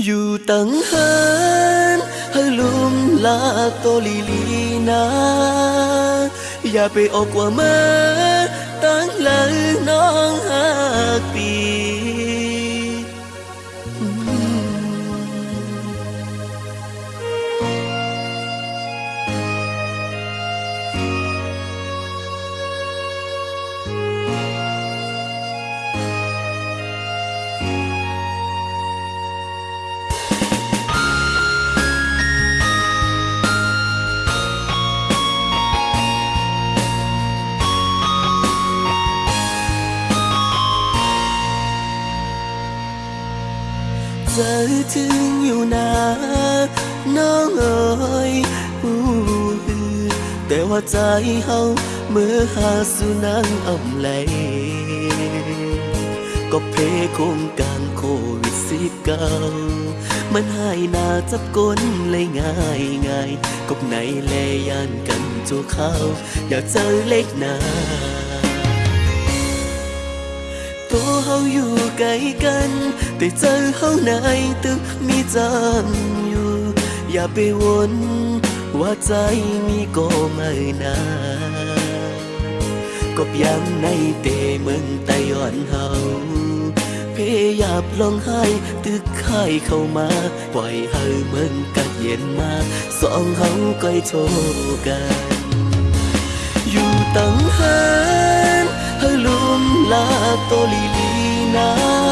อยู่ตั้งเฮินให้ลุมลา ใจถึงอยู่นะน้องเอ๋ยอู้แต่ว่าใจเฮาเมื่อหาสุนังอำไหลก็เพโคงการโควิดสิบเก้ามันหายหนาจับก้นเลยง่ายง่ายกบไหนแลยันกันจูเข้าอยากเจอเล็กหนาตัวเฮาอยู่ไกลกัน แต่ใจเฮาในตึกมีจำอยู่ อย่าไปวนว่าใจมีก็ไม่นาก็ยังในเตเมืองไต้หวันเฮาพยายามลองให้ตึกไข่เข้ามา ปล่อยให้เมืองกัดเย็นมา สองเฮาก้อยโชกัน อยู่ตั้งเฮินให้ลุมลาโตลีลีนา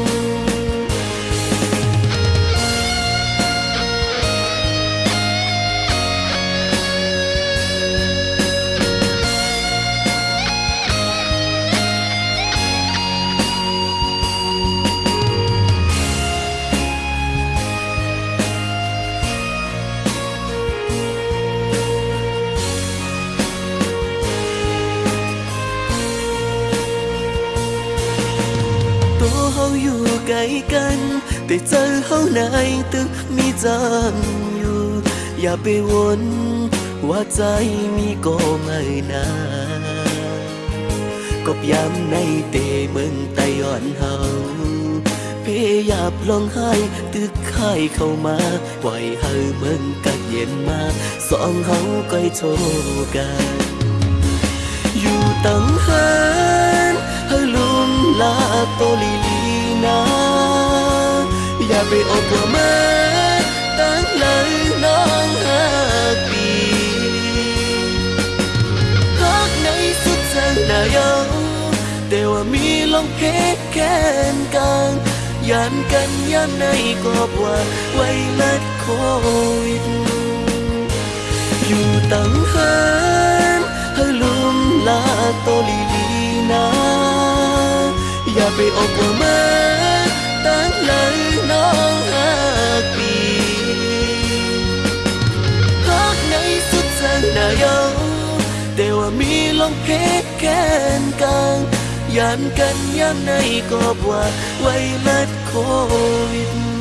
กลกันแต่ใจเฮาในตึกมีจำอยู่ อย่าไปวนว่าใจมีก็ไม่นาก็ย้ำในเตเมืองไต้หวันเฮาเพยายามลองให้ตึกไข่เข้ามาปล่อยให้เมืองกัดเย็นมาสองเฮาก้อยโชกัน อยู่ตั้งเฮินให้ลุมลาโตลีลีนา ไปออกว่ามาตั้งหลังน้องหักปีรักในสุดทางนายองแต่ว่ามีลองเพชรแค้นกลางยันกันยันในกอบว่าไวรัสโควิดอยู่ตั้งเฮินให้ลุมลาโตลีลีนาอย่าไปออกว่ามา องเพชรแค้นกลางยานกันยามในกอบว่าไวรัสโควิด